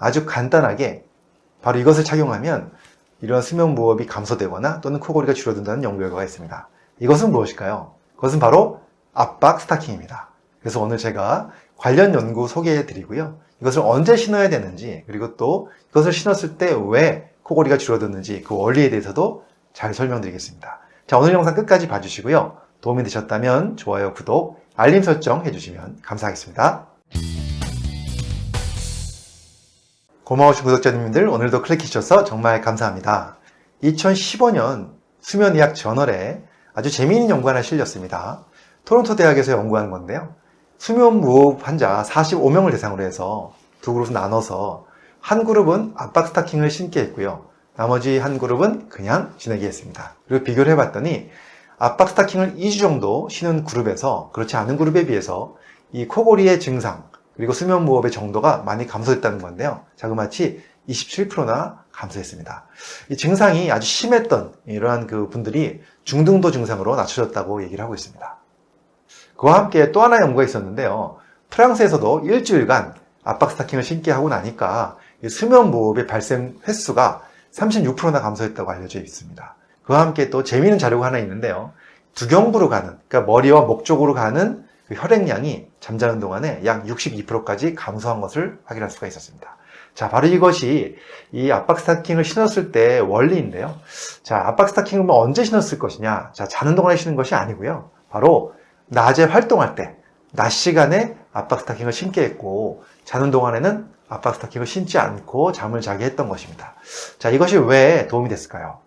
아주 간단하게 바로 이것을 착용하면 이런 수면 무호흡이 감소되거나 또는 코골이가 줄어든다는 연구 결과가 있습니다. 이것은 무엇일까요? 그것은 바로 압박 스타킹입니다. 그래서 오늘 제가 관련 연구 소개해 드리고요. 이것을 언제 신어야 되는지 그리고 또 이것을 신었을 때 왜 코골이가 줄어드는지 그 원리에 대해서도 잘 설명드리겠습니다. 자 오늘 영상 끝까지 봐주시고요. 도움이 되셨다면 좋아요, 구독, 알림 설정 해주시면 감사하겠습니다. 고마우신 구독자님들 오늘도 클릭해주셔서 정말 감사합니다. 2015년 수면의학 저널에 아주 재미있는 연구 하나 실렸습니다. 토론토 대학에서 연구한 건데요. 수면 무호흡 환자 45명을 대상으로 해서 두 그룹을 나눠서 한 그룹은 압박 스타킹을 신게 했고요. 나머지 한 그룹은 그냥 지내게 했습니다. 그리고 비교를 해봤더니 압박 스타킹을 2주 정도 신은 그룹에서 그렇지 않은 그룹에 비해서 이 코골이의 증상 그리고 수면 무호흡의 정도가 많이 감소했다는 건데요. 자그마치 27%나 감소했습니다. 이 증상이 아주 심했던 이러한 그 분들이 중등도 증상으로 낮춰졌다고 얘기를 하고 있습니다. 그와 함께 또 하나 연구가 있었는데요. 프랑스에서도 일주일간 압박 스타킹을 신게 하고 나니까 수면 무호흡의 발생 횟수가 36%나 감소했다고 알려져 있습니다. 그와 함께 또 재미있는 자료가 하나 있는데요. 두경부로 가는, 그러니까 머리와 목 쪽으로 가는 그 혈액량이 잠자는 동안에 약 62%까지 감소한 것을 확인할 수가 있었습니다. 자, 바로 이것이 이 압박 스타킹을 신었을 때 원리인데요. 자, 압박 스타킹을 뭐 언제 신었을 것이냐? 자, 자는 동안에 신는 것이 아니고요. 바로 낮에 활동할 때, 낮 시간에 압박 스타킹을 신게 했고, 자는 동안에는 압박 스타킹을 신지 않고 잠을 자게 했던 것입니다. 자, 이것이 왜 도움이 됐을까요?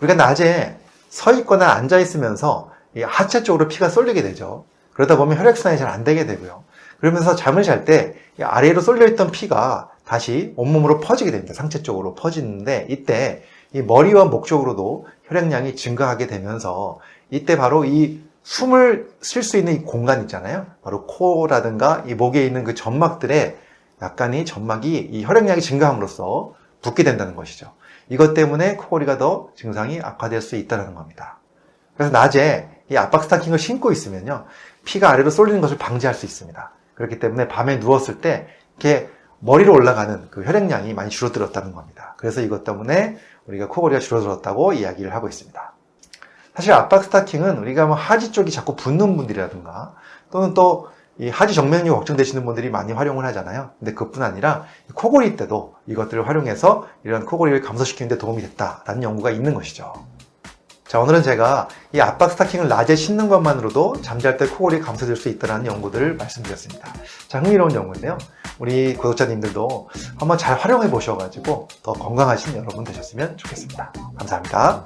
우리가 낮에 서 있거나 앉아 있으면서 하체 쪽으로 피가 쏠리게 되죠. 그러다 보면 혈액순환이 잘 안 되게 되고요. 그러면서 잠을 잘 때 아래로 쏠려 있던 피가 다시 온몸으로 퍼지게 됩니다. 상체 쪽으로 퍼지는데 이때 이 머리와 목 쪽으로도 혈액량이 증가하게 되면서 이때 바로 이 숨을 쉴 수 있는 이 공간 있잖아요. 바로 코라든가 이 목에 있는 그 점막들에 약간 이 점막이 이 혈액량이 증가함으로써 붓게 된다는 것이죠. 이것 때문에 코골이가 더 증상이 악화될 수 있다는 겁니다. 그래서 낮에 이 압박 스타킹을 신고 있으면요. 피가 아래로 쏠리는 것을 방지할 수 있습니다. 그렇기 때문에 밤에 누웠을 때 이렇게 머리로 올라가는 그 혈액량이 많이 줄어들었다는 겁니다. 그래서 이것 때문에 우리가 코골이가 줄어들었다고 이야기를 하고 있습니다. 사실 압박 스타킹은 우리가 뭐 하지 쪽이 자꾸 붓는 분들이라든가 또는 또 이 하지 정맥류 걱정되시는 분들이 많이 활용을 하잖아요. 근데 그뿐 아니라 코골이 때도 이것들을 활용해서 이런 코골이를 감소시키는 데 도움이 됐다라는 연구가 있는 것이죠. 자 오늘은 제가 이 압박 스타킹을 낮에 신는 것만으로도 잠잘 때 코골이 감소될 수 있다는 연구들을 말씀드렸습니다. 자 흥미로운 연구인데요. 우리 구독자님들도 한번 잘 활용해 보셔가지고 더 건강하신 여러분 되셨으면 좋겠습니다. 감사합니다.